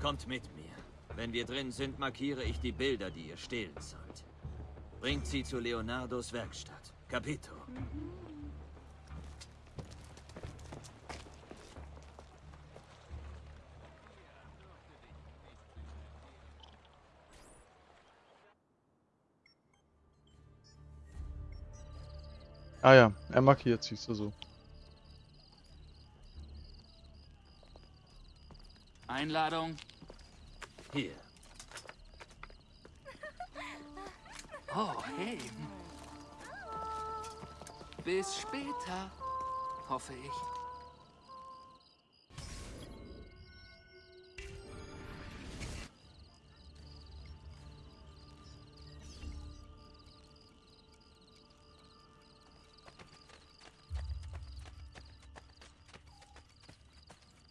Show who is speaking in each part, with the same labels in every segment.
Speaker 1: Kommt mit mir. Wenn wir drin sind, markiere ich die Bilder, die ihr stehlen sollt. Bringt sie zu Leonardos Werkstatt. Capito.
Speaker 2: Ah ja, er markiert sich so.
Speaker 3: Einladung.
Speaker 1: Hier.
Speaker 3: Oh, hey. Bis später, hoffe ich.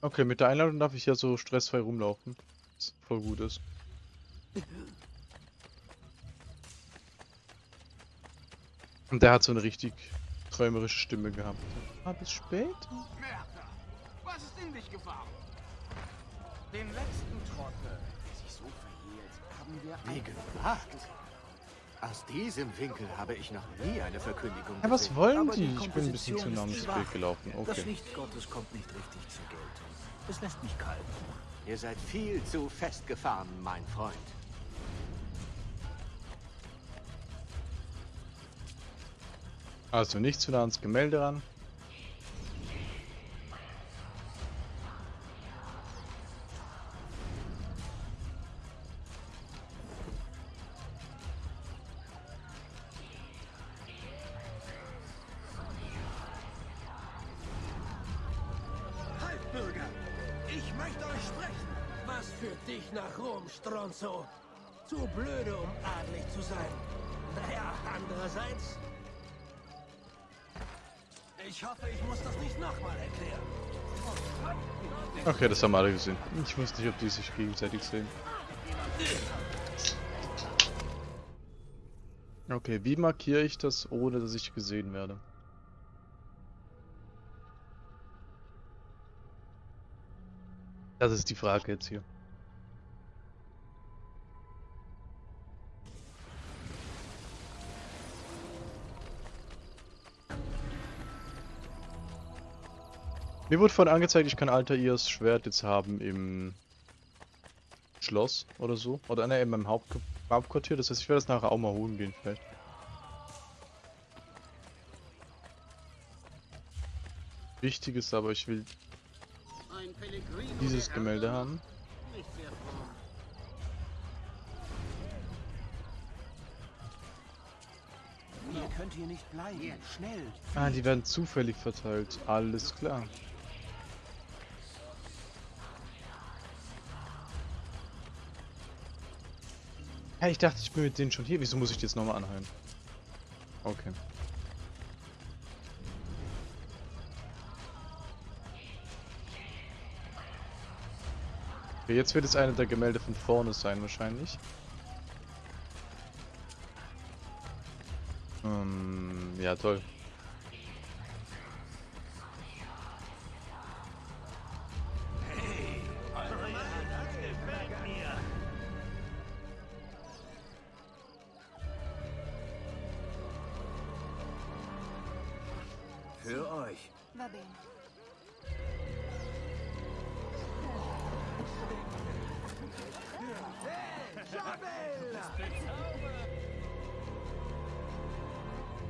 Speaker 2: Okay, mit der Einladung darf ich ja so stressfrei rumlaufen. Was voll gut ist. Und der hat so eine richtig träumerische Stimme gehabt. Ah, bis später.
Speaker 4: Merda, was ist in dich gefahren? Den letzten Trottel, der sich so verhielt, haben wir
Speaker 5: Wie gewagt! Aus diesem Winkel habe ich noch nie eine Verkündigung
Speaker 2: Ja, was wollen die?
Speaker 4: die
Speaker 2: Ich bin ein bisschen zu nah ums. Bild gelaufen.
Speaker 4: Das
Speaker 2: Okay.
Speaker 4: Licht Gottes kommt nicht richtig zur Geltung. Es lässt mich kalt.
Speaker 5: Ihr seid viel zu festgefahren, mein Freund.
Speaker 2: Also nicht zu nah ans Gemälde ran.
Speaker 6: Ich hoffe, ich muss das nicht nochmal erklären.
Speaker 2: Okay, das haben alle gesehen. Ich wusste nicht, ob die sich gegenseitig sehen. Okay, wie markiere ich das, ohne dass ich gesehen werde? Das ist die Frage jetzt hier. Mir wurde vorhin angezeigt, ich kann Altair's Schwert jetzt haben im Schloss oder so. Oder ne, in meinem Haupt Hauptquartier. Das heißt, ich werde das nachher auch mal holen gehen vielleicht. Wichtig ist aber, ich will dieses Gemälde haben.
Speaker 6: Nicht sehr fromm.
Speaker 4: Ihr könnt hier nicht bleiben. Schnell.
Speaker 2: Ah, die werden zufällig verteilt. Alles klar. Hey, ich dachte, ich bin mit denen schon hier. Wieso muss ich die jetzt nochmal anhören? Okay. okay. Jetzt wird es eine der Gemälde von vorne sein, wahrscheinlich. Ähm, ja, toll.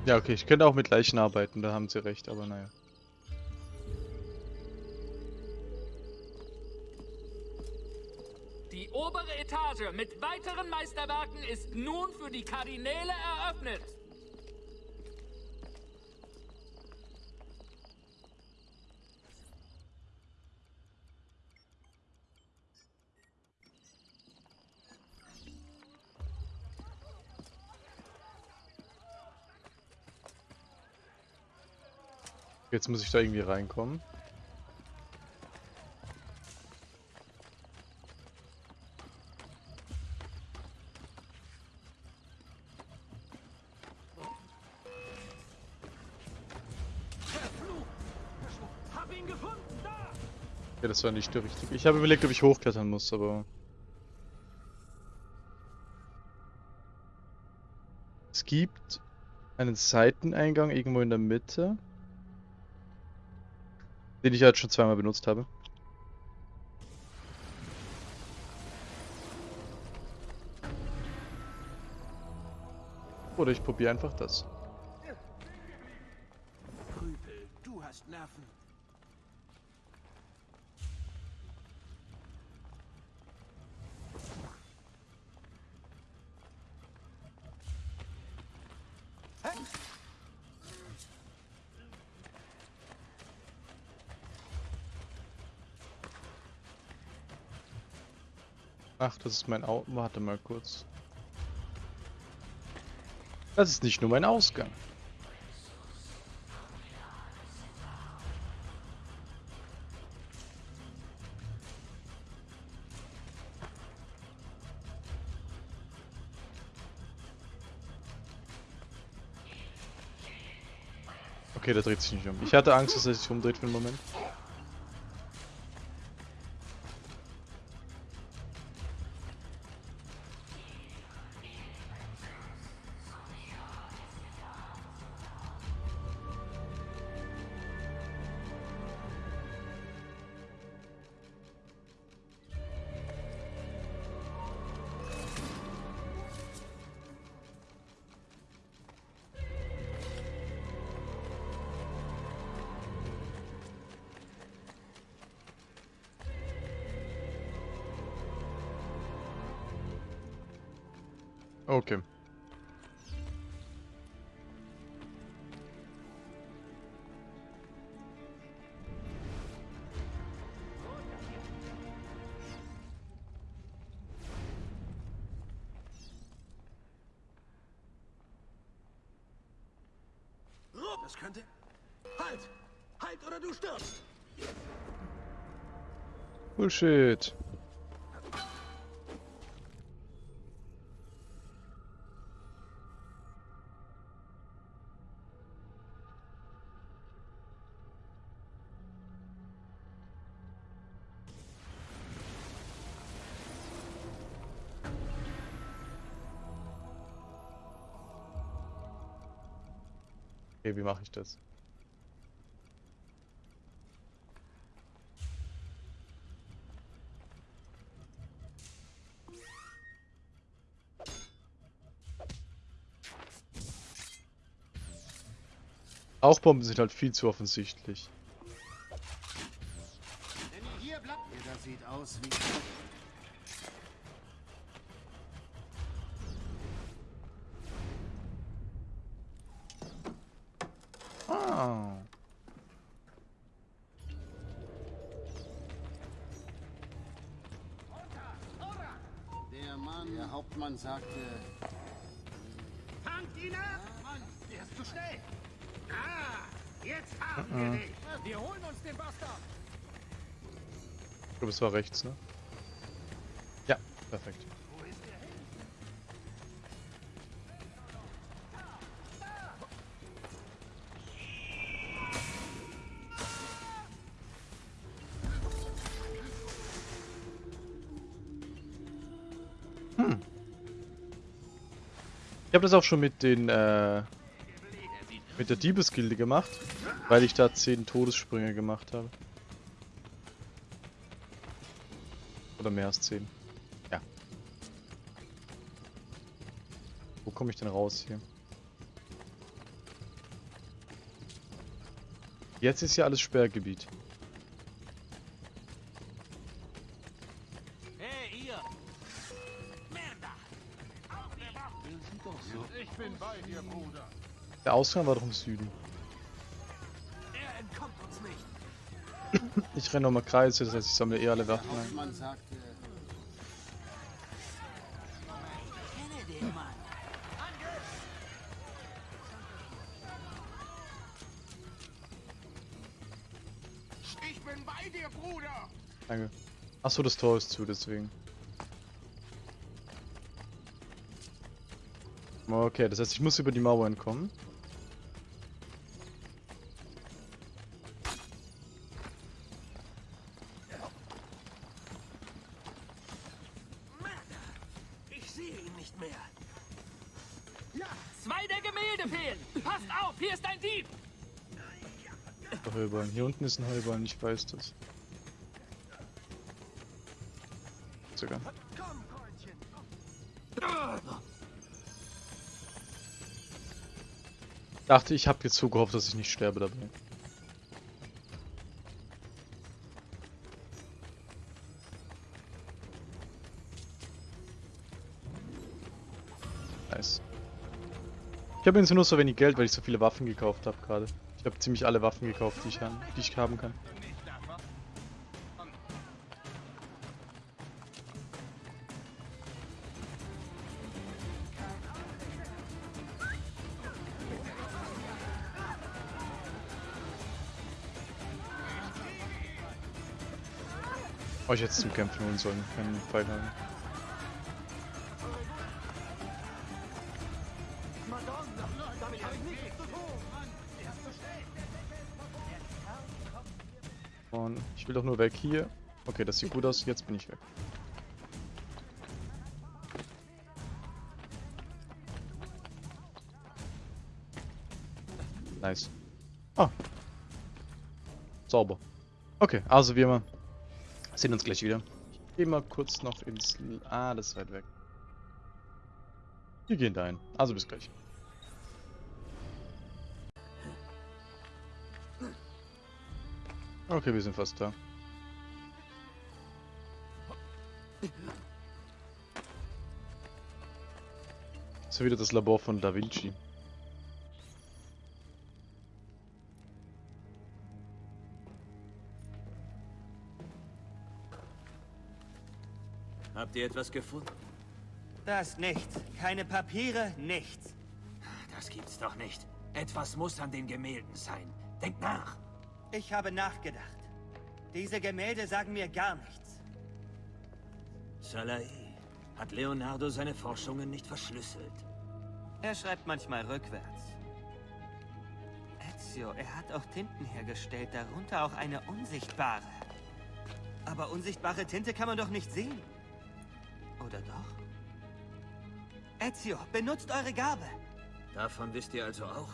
Speaker 2: Ja, okay, ich könnte auch mit Leichen arbeiten, da haben sie recht, aber naja.
Speaker 3: Die obere Etage mit weiteren Meisterwerken ist nun für die Kardinäle eröffnet.
Speaker 2: Jetzt muss ich da irgendwie reinkommen. Ja, das war nicht der richtige. Ich habe überlegt, ob ich hochklettern muss, aber... Es gibt einen Seiteneingang irgendwo in der Mitte, den ich halt schon zweimal benutzt habe. Oder ich probiere einfach das.
Speaker 6: Krüpel, du hast Nerven.
Speaker 2: Ach, das ist mein Au... Warte mal kurz. Das ist nicht nur mein Ausgang. Okay, der dreht sich nicht um. Ich hatte Angst, dass er sich umdreht für einen Moment. Okay.
Speaker 6: Das könnte... Halt! Halt oder du stirbst!
Speaker 2: Bullshit. Wie mache ich das? Rauchbomben sind halt viel zu offensichtlich.
Speaker 5: Ihr hier bleibt, ihr das sieht aus wie...
Speaker 2: Ah.
Speaker 5: Der Mann, der Hauptmann sagte...
Speaker 6: Fangt ihn ab! Mann, der ist zu schnell! Ah, jetzt haben wir dich! Wir holen uns den Bastard!
Speaker 2: Ich glaube, es war rechts, ne? Ja, perfekt. Ich habe das auch schon mit den, äh, mit der Diebesgilde gemacht, weil ich da 10 Todessprünge gemacht habe. Oder mehr als 10. Ja. Wo komme ich denn raus hier? Jetzt ist ja alles Sperrgebiet. Ausgang war doch im Süden.
Speaker 6: Er entkommt uns nicht!
Speaker 2: Ich renne nochmal Kreise, das heißt ich sammle eh alle Waffen ein.
Speaker 5: Hauptmann sagte...
Speaker 4: Ich bin bei dir, Bruder!
Speaker 2: Danke. Achso, das Tor ist zu, deswegen. Okay, das heißt, ich muss über die Mauer entkommen.
Speaker 3: Ist ein
Speaker 2: Heuballen, ich weiß das. Sogar. Dachte, ich habe jetzt so gehofft, dass ich nicht sterbe dabei. Nice. Ich habe jetzt nur so wenig Geld, weil ich so viele Waffen gekauft habe gerade. Ich habe ziemlich alle Waffen gekauft, die ich, han- die ich haben kann. Euch jetzt zum Kämpfen holen sollen, keinen Pfeil haben. Will doch nur weg hier. Okay, das sieht gut aus, jetzt bin ich weg. Nice. Ah. Sauber. Okay, also wir mal sehen uns gleich wieder. Ich gehe mal kurz noch ins... Ah, das ist weit weg. Wir gehen da hin. Also bis gleich. Okay, wir sind fast da. Das ist ja wieder das Labor von Da Vinci.
Speaker 1: Habt ihr etwas gefunden?
Speaker 7: Das nichts. Keine Papiere, nichts.
Speaker 1: Das gibt's doch nicht. Etwas muss an den Gemälden sein. Denkt nach.
Speaker 7: Ich habe nachgedacht. Diese Gemälde sagen mir gar nichts.
Speaker 1: Salai, hat Leonardo seine Forschungen nicht verschlüsselt?
Speaker 7: Er schreibt manchmal rückwärts. Ezio, er hat auch Tinten hergestellt, darunter auch eine unsichtbare. Aber unsichtbare Tinte kann man doch nicht sehen. Oder doch? Ezio, benutzt eure Gabe.
Speaker 1: Davon wisst ihr also auch?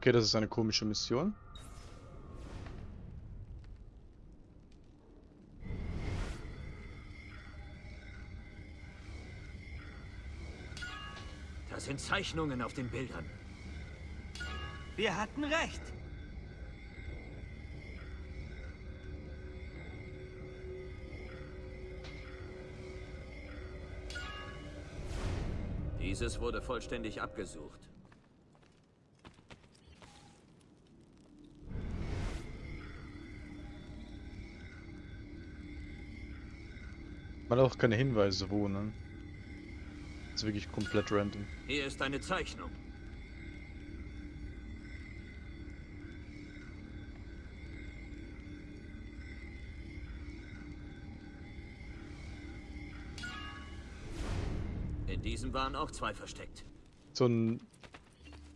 Speaker 2: Okay, das ist eine komische Mission.
Speaker 1: Da sind Zeichnungen auf den Bildern.
Speaker 7: Wir hatten recht.
Speaker 1: Dieses wurde vollständig abgesucht.
Speaker 2: Man hat auch keine Hinweise, wo, ne? Das ist wirklich komplett random.
Speaker 1: Hier ist eine Zeichnung. In diesem waren auch zwei versteckt.
Speaker 2: So ein,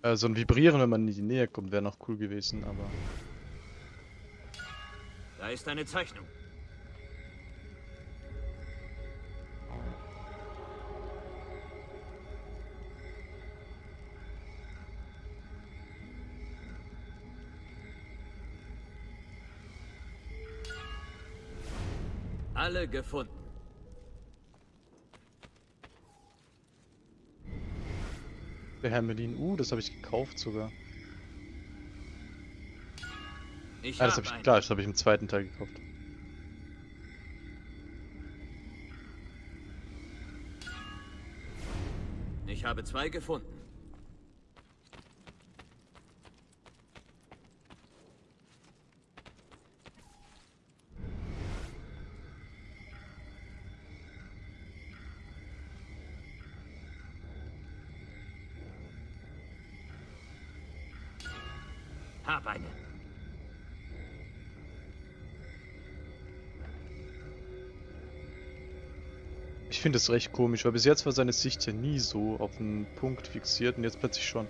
Speaker 2: äh, so ein Vibrieren, wenn man in die Nähe kommt, wäre noch cool gewesen, aber...
Speaker 1: Da ist eine Zeichnung. Alle gefunden.
Speaker 2: Der Hermelin, uh, das habe ich gekauft sogar.
Speaker 1: Ich
Speaker 2: Ah, das
Speaker 1: hab
Speaker 2: habe ich,
Speaker 1: einen.
Speaker 2: klar, das habe ich im zweiten Teil gekauft.
Speaker 1: Ich habe zwei gefunden.
Speaker 2: Ich finde das recht komisch, weil bis jetzt war seine Sicht ja nie so auf einen Punkt fixiert und jetzt plötzlich schon.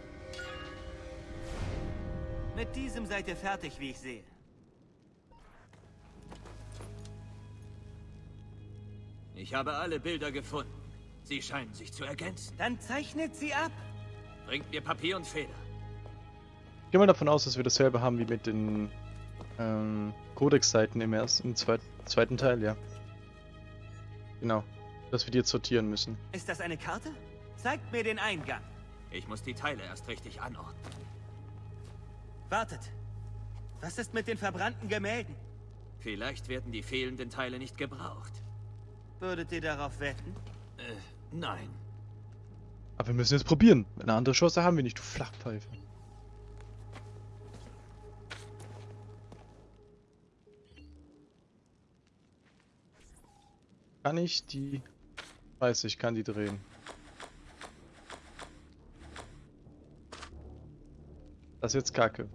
Speaker 7: Mit diesem seid ihr fertig, wie ich sehe.
Speaker 1: Ich habe alle Bilder gefunden. Sie scheinen sich zu ergänzen.
Speaker 7: Dann zeichnet sie ab.
Speaker 1: Bringt mir Papier und Feder.
Speaker 2: Ich gehe mal davon aus, dass wir dasselbe haben wie mit den ähm, Codex-Seiten im ersten, im zweit, zweiten Teil, ja. Genau. Dass wir die jetzt sortieren müssen.
Speaker 7: Ist das eine Karte? Zeigt mir den Eingang.
Speaker 1: Ich muss die Teile erst richtig anordnen.
Speaker 7: Wartet. Was ist mit den verbrannten Gemälden?
Speaker 1: Vielleicht werden die fehlenden Teile nicht gebraucht.
Speaker 7: Würdet ihr darauf wetten?
Speaker 1: Äh, nein.
Speaker 2: Aber wir müssen jetzt probieren. Eine andere Chance haben wir nicht, du Flachpfeife. Kann ich die... Weiß ich, kann die drehen. Das ist jetzt kacke.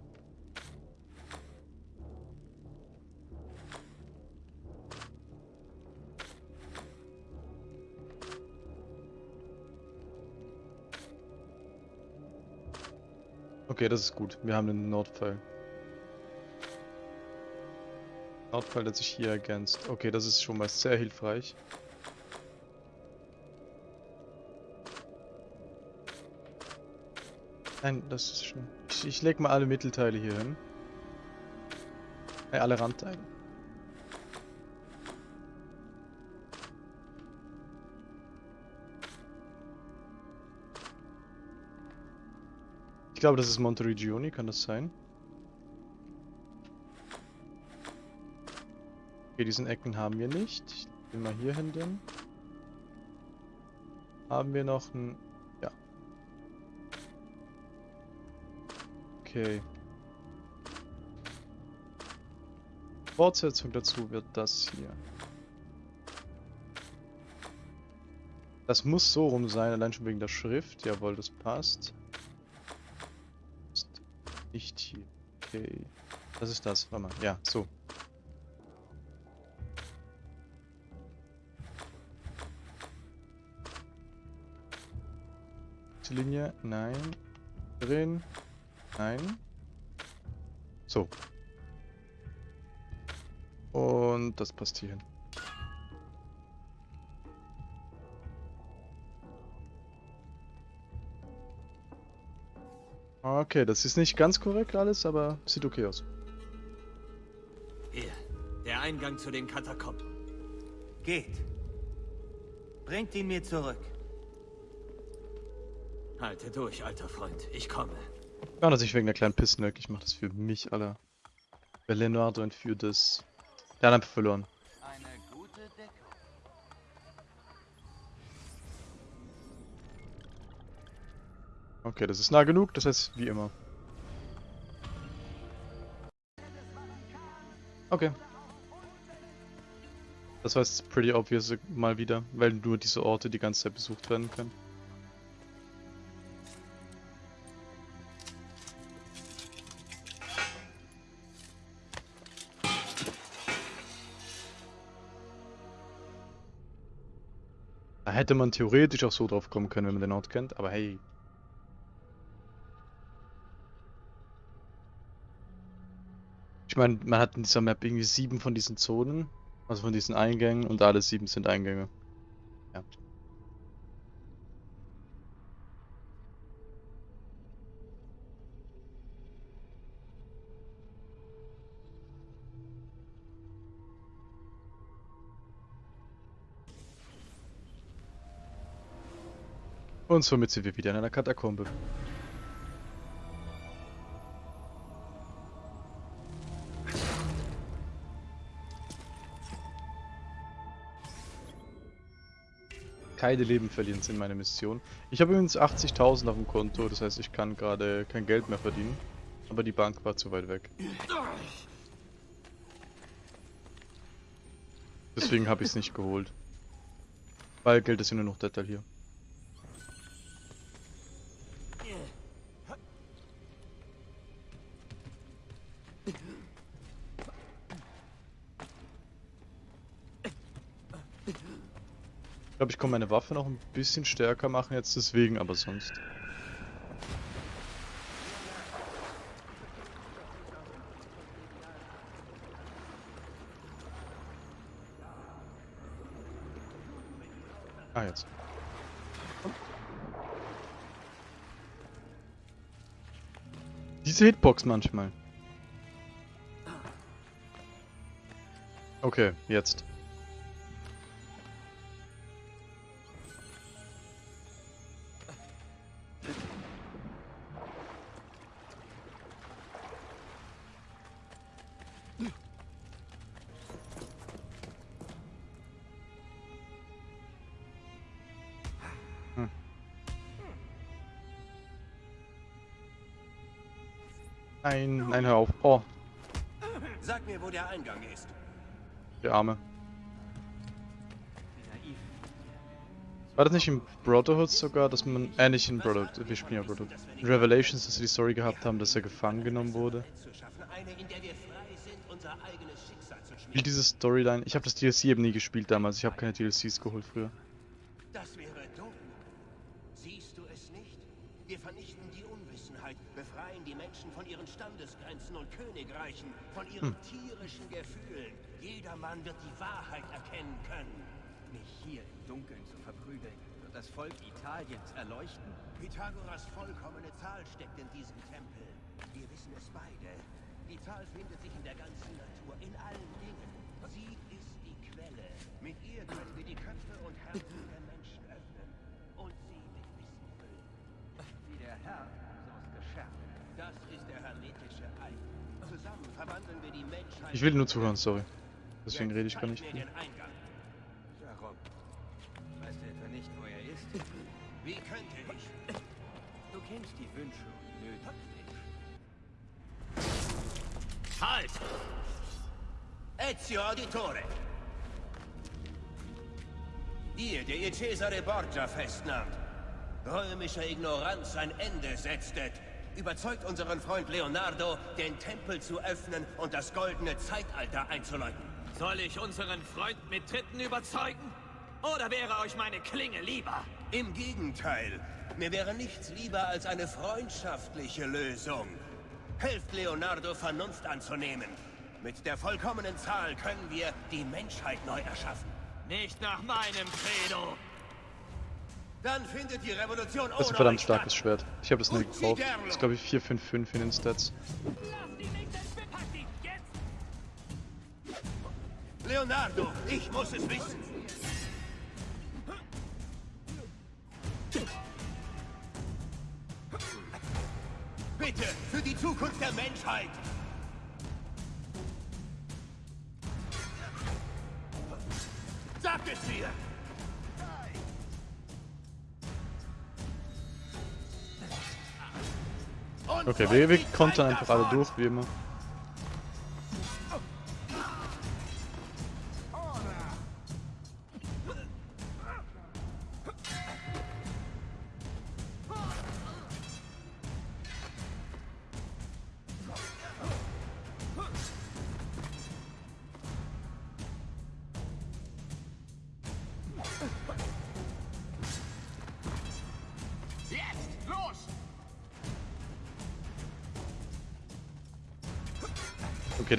Speaker 2: Okay, das ist gut. Wir haben einen Nordpfeil. Nordpfeil, der sich hier ergänzt. Okay, das ist schon mal sehr hilfreich. Nein, das ist schon... Ich, leg mal alle Mittelteile hier hin. Äh, alle Randteile. Ich glaube, das ist Monteregioni, kann das sein? Okay, diesen Ecken haben wir nicht. Ich will mal hier hin denn. Haben wir noch ein... Okay. Fortsetzung dazu wird das hier. Das muss so rum sein, allein schon wegen der Schrift. Jawohl, das passt. Ist nicht hier. Okay. Das ist das. Warte mal. Ja, so. Linie. Nein. Drin. Nein. So. Und das passt hier hin. Okay, das ist nicht ganz korrekt alles, aber sieht okay aus.
Speaker 1: Hier, der Eingang zu den Katakomben.
Speaker 7: Geht. Bringt ihn mir zurück.
Speaker 1: Halte durch, alter Freund. Ich komme.
Speaker 2: Ja, dass ich wegen der kleinen Pissnöck, ich mach das für mich, Alter. Wer Leonardo entführt ist. Der hat einfach verloren.
Speaker 4: Eine gute Deckung.
Speaker 2: Okay, das ist nah genug, das heißt wie immer. Okay. Das war jetzt pretty obvious mal wieder, weil nur diese Orte die ganze Zeit besucht werden können. Hätte man theoretisch auch so drauf kommen können, wenn man den Ort kennt, aber hey. Ich meine, man hat in dieser Map irgendwie sieben von diesen Zonen, also von diesen Eingängen und alle sieben sind Eingänge. Und somit sind wir wieder in einer Katakombe. Keine Leben verlieren sind meine Mission. Ich habe übrigens 80.000 auf dem Konto, das heißt ich kann gerade kein Geld mehr verdienen. Aber die Bank war zu weit weg. Deswegen habe ich es nicht geholt. Weil Geld ist ja nur noch Detail hier. Glaube, ich kann meine Waffe noch ein bisschen stärker machen jetzt deswegen, aber sonst. Ah, jetzt. Diese Hitbox manchmal. Okay, jetzt. Nein, nein, hör auf. Oh,
Speaker 6: Sag mir, wo der Eingang ist.
Speaker 2: der Arme. War das nicht in Brotherhood sogar, dass man, äh nicht in Brotherhood, wir spielen ja Brotherhood. In Revelations, dass wir die Story gehabt haben, dass er gefangen genommen wurde. Spielt
Speaker 6: schmieden.
Speaker 2: diese Storyline, ich habe das DLC eben nie gespielt damals, ich habe keine DLCs geholt früher.
Speaker 6: Das wäre dumm. Siehst du es nicht? Wir vernichten die Unwissenheit, befreien die Menschen von ihren Standesgrenzen und Königreichen, von ihren tierischen Gefühlen. Jedermann wird die Wahrheit erkennen können.
Speaker 8: Mich hier im Dunkeln zu verprügeln, wird das Volk Italiens erleuchten.
Speaker 6: Pythagoras vollkommene Zahl steckt in diesem Tempel. Wir wissen es beide. Die Zahl findet sich in der ganzen Natur, in allen Dingen. Sie ist die Quelle. Mit ihr können wir die Köpfe und Herzen der Menschen öffnen und sie mit Wissen füllen.
Speaker 8: Wie der Herr, so ist geschärft.
Speaker 6: Das ist der hermetische Eid. Zusammen verwandeln wir die Menschheit.
Speaker 2: Ich will nur zuhören, sorry. Deswegen rede ich gar nicht viel.
Speaker 8: Warum? Weißt du etwa nicht, wo er ist?
Speaker 6: Wie könnte ich?
Speaker 8: Du kennst die Wünsche und Nöte des.
Speaker 1: Halt!
Speaker 6: Ezio Auditore. Ihr, der ihr Cesare Borgia festnahmt, römischer Ignoranz ein Ende setztet, überzeugt unseren Freund Leonardo, den Tempel zu öffnen und das goldene Zeitalter einzuläuten.
Speaker 1: Soll ich unseren Freund mit Tritten überzeugen? Oder wäre euch meine Klinge lieber?
Speaker 6: Im Gegenteil, mir wäre nichts lieber als eine freundschaftliche Lösung. Helft Leonardo, Vernunft anzunehmen. Mit der vollkommenen Zahl können wir die Menschheit neu erschaffen.
Speaker 1: Nicht nach meinem Credo.
Speaker 6: Dann findet die Revolution
Speaker 2: Das ist ein verdammt starkes. Schwert. Ich habe das nie
Speaker 6: Und
Speaker 2: gekauft. Das ist glaube ich 455 in den Stats.
Speaker 3: Lass die nicht entbepacken! Jetzt!
Speaker 6: Leonardo, ich muss es wissen. Bitte, für die Zukunft der Menschheit. Sag es mir!
Speaker 2: Okay, wir, wir kontern einfach alle durch, wie immer.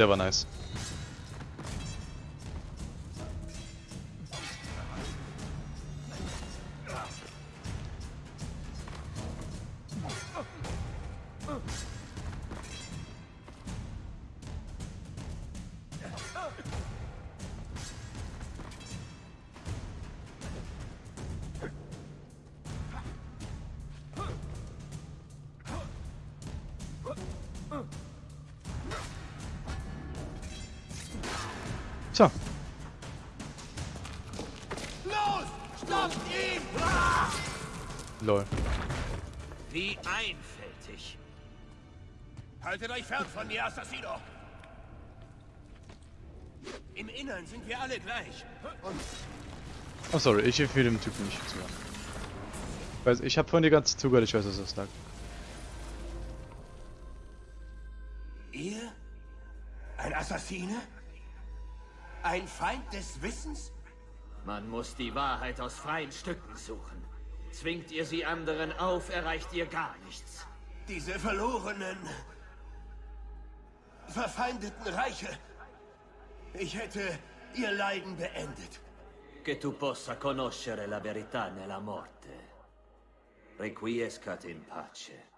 Speaker 2: Okay, der war nice.
Speaker 6: Haltet euch fern von mir, Assassino! Im Innern sind wir alle gleich. Und
Speaker 2: Oh sorry, ich empfehle dem Typen nicht zu hören. Ich weiß, ich habe vorhin die ganze Zeit zugehört, ich weiß, was er sagt.
Speaker 6: ihr? Ein Assassine? Ein Feind des Wissens?
Speaker 1: Man muss die Wahrheit aus freien Stücken suchen. Zwingt ihr sie anderen auf, erreicht ihr gar nichts.
Speaker 6: Diese verlorenen, verfeindeten Reiche. Ich hätte ihr Leiden beendet.
Speaker 1: Che tu possa conoscere la verità nella morte. Requiescat in pace.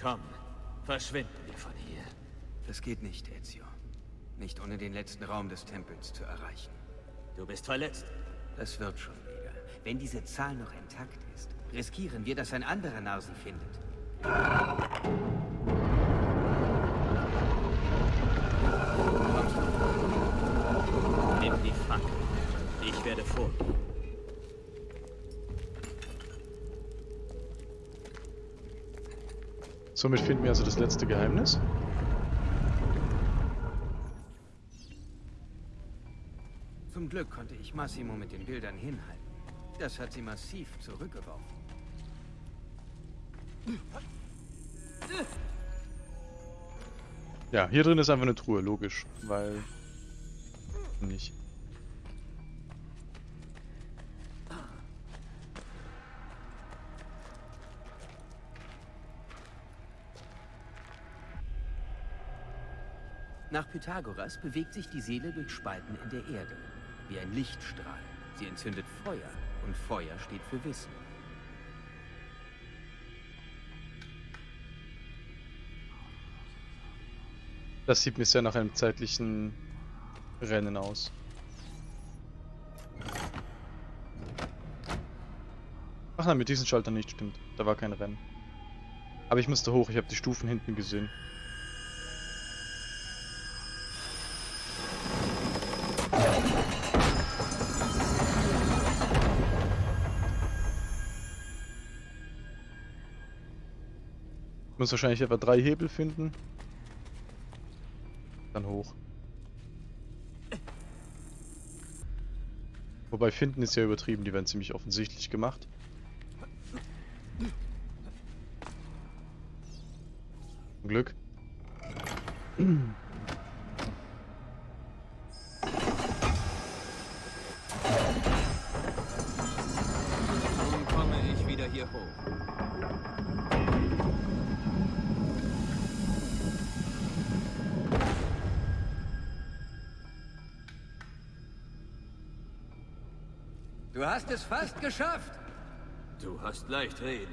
Speaker 1: Komm, verschwinden wir von hier.
Speaker 8: Das geht nicht, Ezio. Nicht ohne den letzten Raum des Tempels zu erreichen.
Speaker 1: Du bist verletzt.
Speaker 8: Das wird schon wieder. Wenn diese Zahl noch intakt ist, riskieren wir, dass ein anderer Narsen findet.
Speaker 1: Nimm die Fackel. Ich werde vorgehen.
Speaker 2: Somit finden wir also das letzte Geheimnis.
Speaker 8: Glück konnte ich Massimo mit den Bildern hinhalten. Das hat sie massiv zurückgeworfen.
Speaker 2: Ja, hier drin ist einfach eine Truhe, logisch, weil... Nicht.
Speaker 8: Nach Pythagoras bewegt sich die Seele durch Spalten in der Erde, wie ein Lichtstrahl. Sie entzündet Feuer und Feuer steht für Wissen.
Speaker 2: Das sieht mir sehr nach einem zeitlichen Rennen aus. Ach nein, mit diesen Schaltern nicht, stimmt. Da war kein Rennen. Aber ich musste hoch, ich habe die Stufen hinten gesehen. Muss wahrscheinlich etwa drei Hebel finden. Dann hoch. Wobei finden ist ja übertrieben, die werden ziemlich offensichtlich gemacht. Zum Glück.
Speaker 8: es fast geschafft!
Speaker 1: Du hast leicht reden.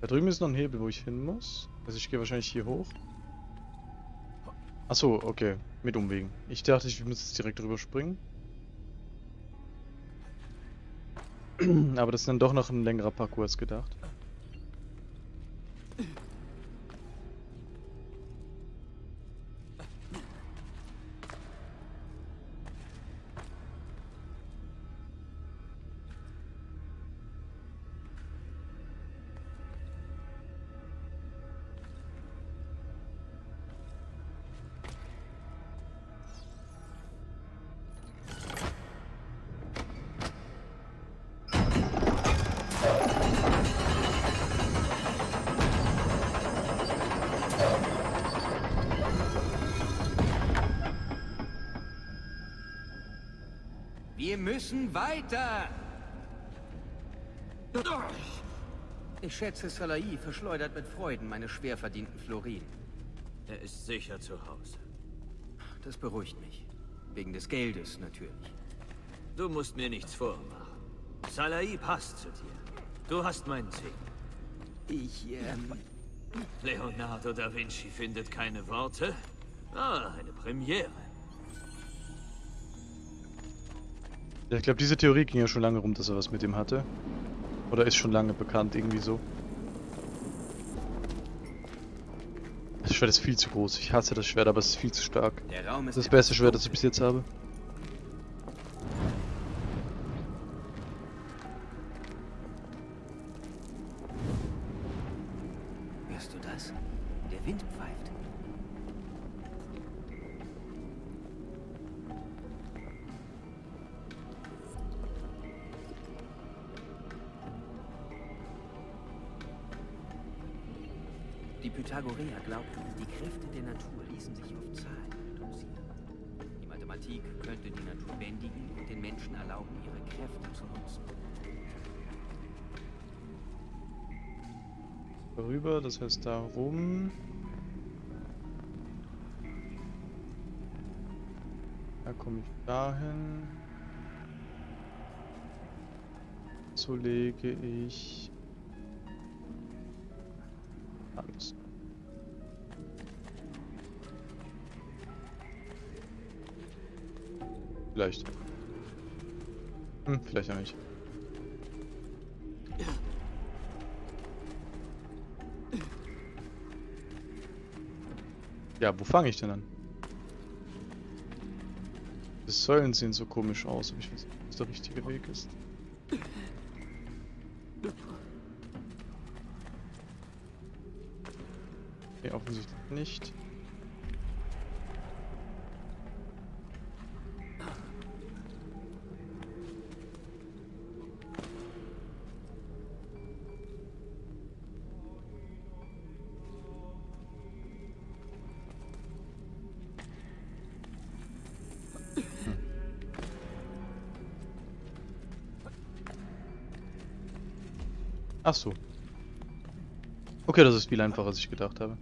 Speaker 2: Da drüben ist noch ein Hebel, wo ich hin muss. Also ich gehe wahrscheinlich hier hoch. Achso, okay. Mit Umwegen. Ich dachte, ich muss jetzt direkt drüber springen. Aber das ist dann doch noch ein längerer Parcours als gedacht.
Speaker 8: Wir müssen weiter! Ich schätze, Salai verschleudert mit Freuden meine schwer verdienten Florin.
Speaker 1: Er ist sicher zu Hause.
Speaker 8: Das beruhigt mich. Wegen des Geldes natürlich.
Speaker 1: Du musst mir nichts vormachen. Salai passt zu dir. Du hast meinen Segen.
Speaker 8: Ich, ähm...
Speaker 1: Leonardo da Vinci findet keine Worte. Ah, eine Premiere.
Speaker 2: Ja, ich glaube, diese Theorie ging ja schon lange rum, dass er was mit ihm hatte. Oder ist schon lange bekannt, irgendwie so. Das Schwert ist viel zu groß. Ich hasse das Schwert, aber es ist viel zu stark.
Speaker 8: Der Raum
Speaker 2: Das
Speaker 8: ist
Speaker 2: das beste Schwert, das ich bis jetzt habe.
Speaker 8: Die Pythagoreer glaubten, die Kräfte der Natur ließen sich auf Zahlen reduzieren. Die Mathematik könnte die Natur bändigen und den Menschen erlauben, ihre Kräfte zu nutzen.
Speaker 2: Rüber, das heißt da rum. Da komme ich dahin. So lege ich Vielleicht. Hm, vielleicht auch nicht. Ja, wo fange ich denn an? Die Säulen sehen so komisch aus, aber ich weiß nicht, ob das der richtige Weg ist. Okay, offensichtlich nicht. Ach so. Okay, das ist viel einfacher, als ich gedacht habe.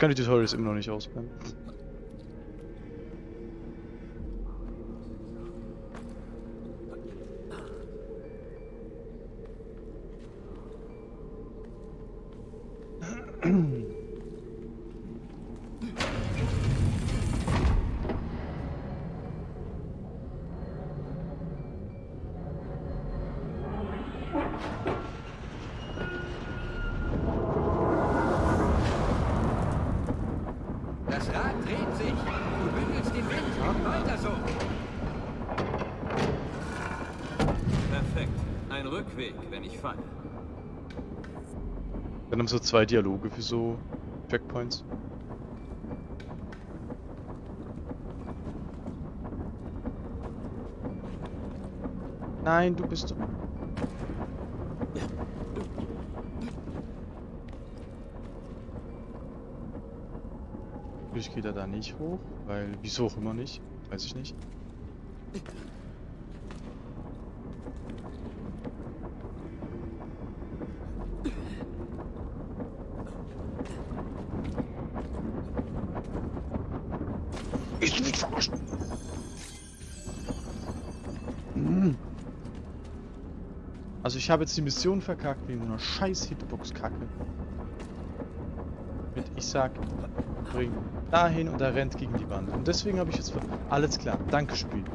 Speaker 2: Kann die Tutorials immer noch nicht ausblenden.
Speaker 6: Das Rad dreht sich. Du bündelst den Wind. Weiter so.
Speaker 1: Perfekt. Ein Rückweg, wenn ich falle.
Speaker 2: Dann haben so zwei Dialoge für so Checkpoints. Nein, du bist... Ich gehe da nicht hoch, weil... Wieso auch immer nicht? Weiß ich nicht. Ich will nicht verarschen. Hm. Also ich habe jetzt die Mission verkackt wegen einer scheiß Hitbox-Kacke. Mit ich sag, bring dahin und er rennt gegen die Wand. Und deswegen habe ich jetzt... Alles klar, danke Spiel.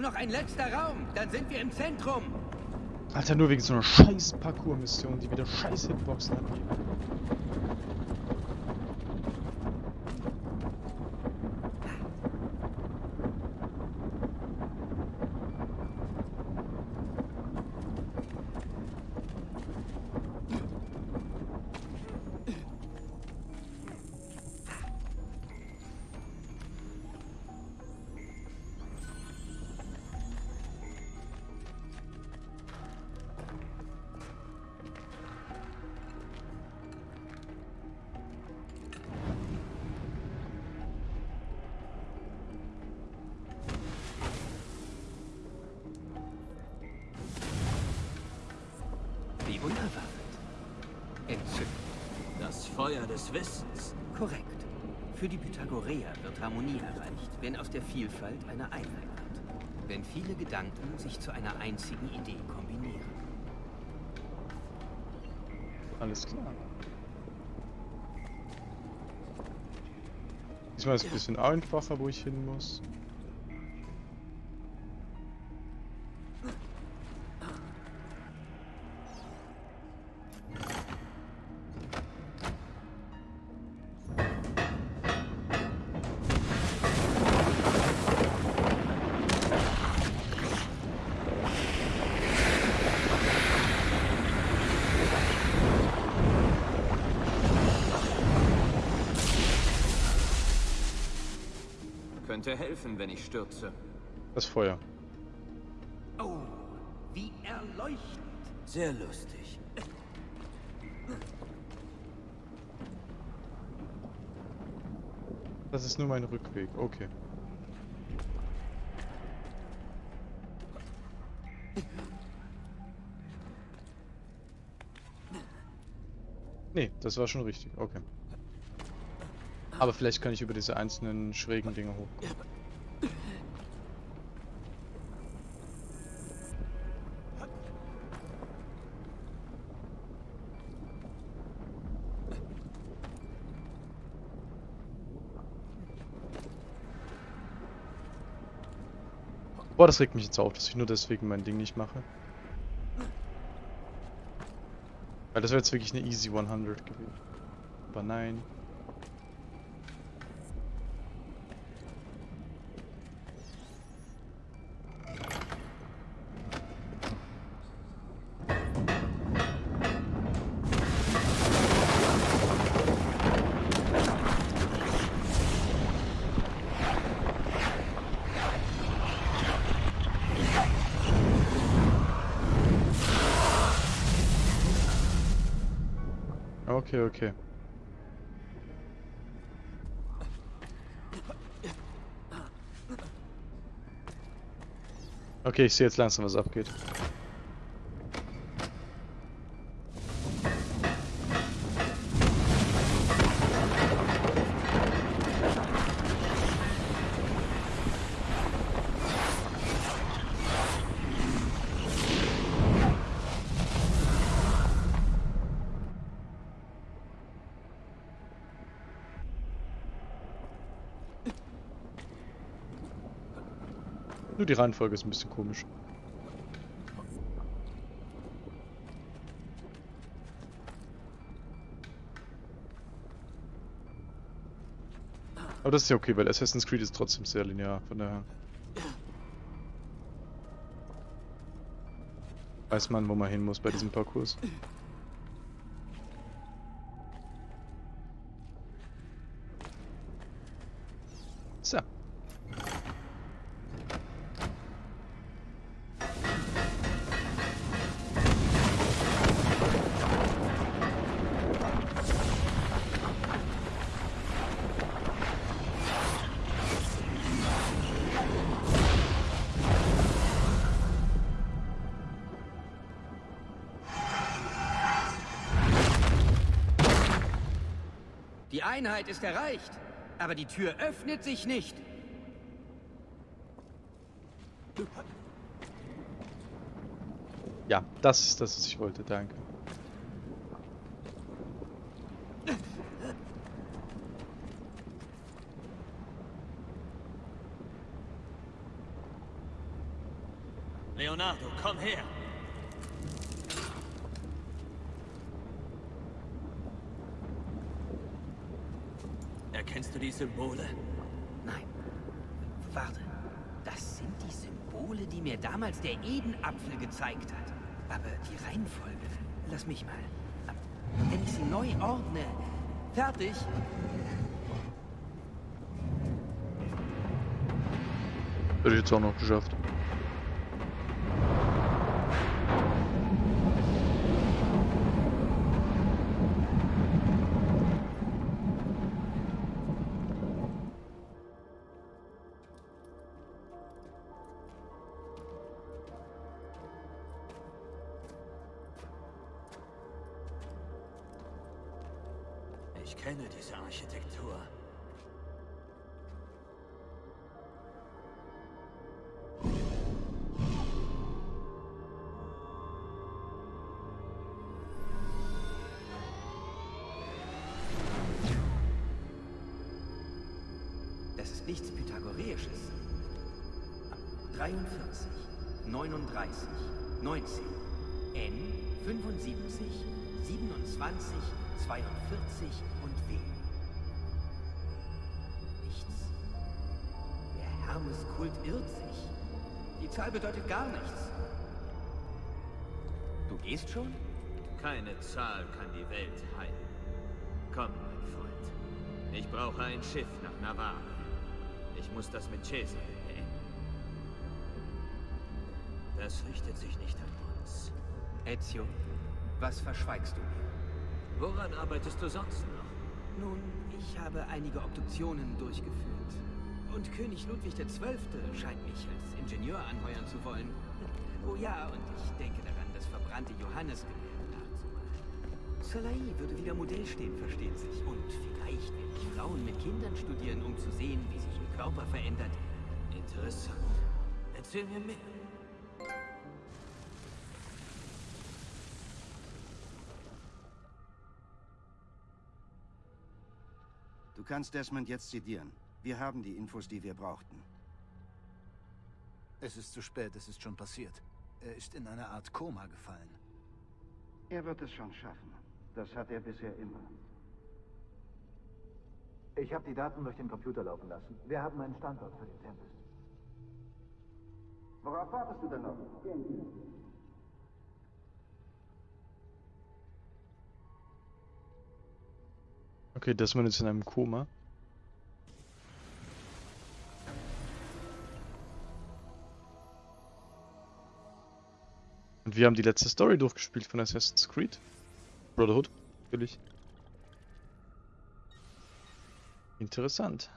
Speaker 6: Nur noch ein letzter Raum. Dann sind wir im Zentrum.
Speaker 2: Alter, nur wegen so einer scheiß Parkour-Mission, die wieder scheiß Hitboxen hat.
Speaker 8: Vielfalt eine Einheit wird. Wenn viele Gedanken sich zu einer einzigen Idee kombinieren.
Speaker 2: Alles klar. Diesmal ist es ein bisschen einfacher, wo ich hin muss.
Speaker 1: Könnte helfen, wenn ich stürze.
Speaker 2: Das Feuer.
Speaker 6: Oh, wie erleuchtend.
Speaker 1: Sehr lustig.
Speaker 2: Das ist nur mein Rückweg. Okay. Nee, das war schon richtig. Okay. Aber vielleicht kann ich über diese einzelnen schrägen Dinge hoch. Boah, das regt mich jetzt auf, dass ich nur deswegen mein Ding nicht mache. Weil das wäre jetzt wirklich eine easy 100 gewesen. Aber nein. Okay, okay. Okay, ich sehe jetzt langsam, was abgeht. Die Reihenfolge ist ein bisschen komisch. Aber das ist ja okay, weil Assassin's Creed ist trotzdem sehr linear, von daher. Weiß man, wo man hin muss bei diesem Parcours.
Speaker 8: Einheit ist erreicht, aber die Tür öffnet sich nicht.
Speaker 2: Ja, das ist das, was ich wollte, danke.
Speaker 1: Leonardo, komm her! Erkennst du die Symbole?
Speaker 8: Nein. Warte. Das sind die Symbole, die mir damals der Edenapfel gezeigt hat. Aber die Reihenfolge. Lass mich mal. Wenn ich sie neu ordne. Fertig.
Speaker 2: Hätte ich jetzt auch noch geschafft.
Speaker 8: 42 und W. Nichts. Der Hermeskult irrt sich. Die Zahl bedeutet gar nichts. Du gehst schon?
Speaker 1: Keine Zahl kann die Welt heilen. Komm, mein Freund. Ich brauche ein Schiff nach Navarre. Ich muss das mit Cesare beenden. Das richtet sich nicht an uns.
Speaker 8: Ezio, was verschweigst du mir?
Speaker 1: Woran arbeitest du sonst noch?
Speaker 8: Nun, ich habe einige Obduktionen durchgeführt. Und König Ludwig XII. scheint mich als Ingenieur anheuern zu wollen. Oh ja, und ich denke daran, das verbrannte Johannesgemälde nachzumalen. Salai würde wieder Modell stehen, versteht sich. Und vielleicht werde ich Frauen mit Kindern studieren, um zu sehen, wie sich ihr Körper verändert.
Speaker 1: Interessant. Erzähl mir mehr.
Speaker 6: Kannst Desmond jetzt sedieren. Wir haben die Infos, die wir brauchten.
Speaker 5: Es ist zu spät, es ist schon passiert. Er ist in eine Art Koma gefallen.
Speaker 6: Er wird es schon schaffen. Das hat er bisher immer.
Speaker 9: Ich habe die Daten durch den Computer laufen lassen. Wir haben einen Standort für den Tempest.
Speaker 6: Worauf wartest du denn noch? Gehen wir.
Speaker 2: Okay, Desmond ist in einem Koma. Und wir haben die letzte Story durchgespielt von Assassin's Creed. Brotherhood, natürlich. Interessant.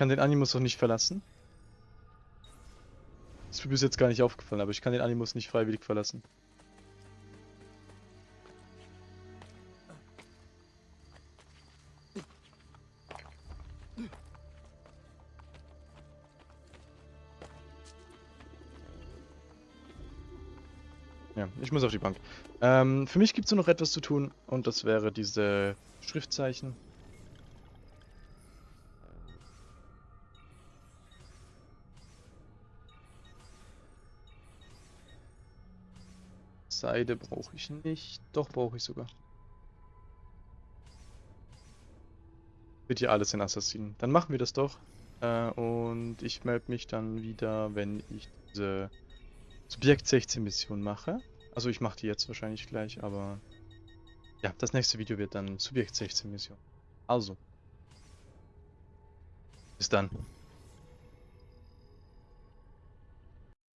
Speaker 2: Kann den Animus auch nicht verlassen. ist mir bis jetzt gar nicht aufgefallen, aber ich kann den Animus nicht freiwillig verlassen. Ja, ich muss auf die Bank. Ähm, für mich gibt es nur noch etwas zu tun und das wäre diese Schriftzeichen. Seide brauche ich nicht. Doch, brauche ich sogar. Wird hier alles in Assassinen. Dann machen wir das doch. Äh, und ich melde mich dann wieder, wenn ich diese Subjekt 16 Mission mache. Also ich mache die jetzt wahrscheinlich gleich, aber ja, das nächste Video wird dann Subjekt 16 Mission. Also. Bis dann.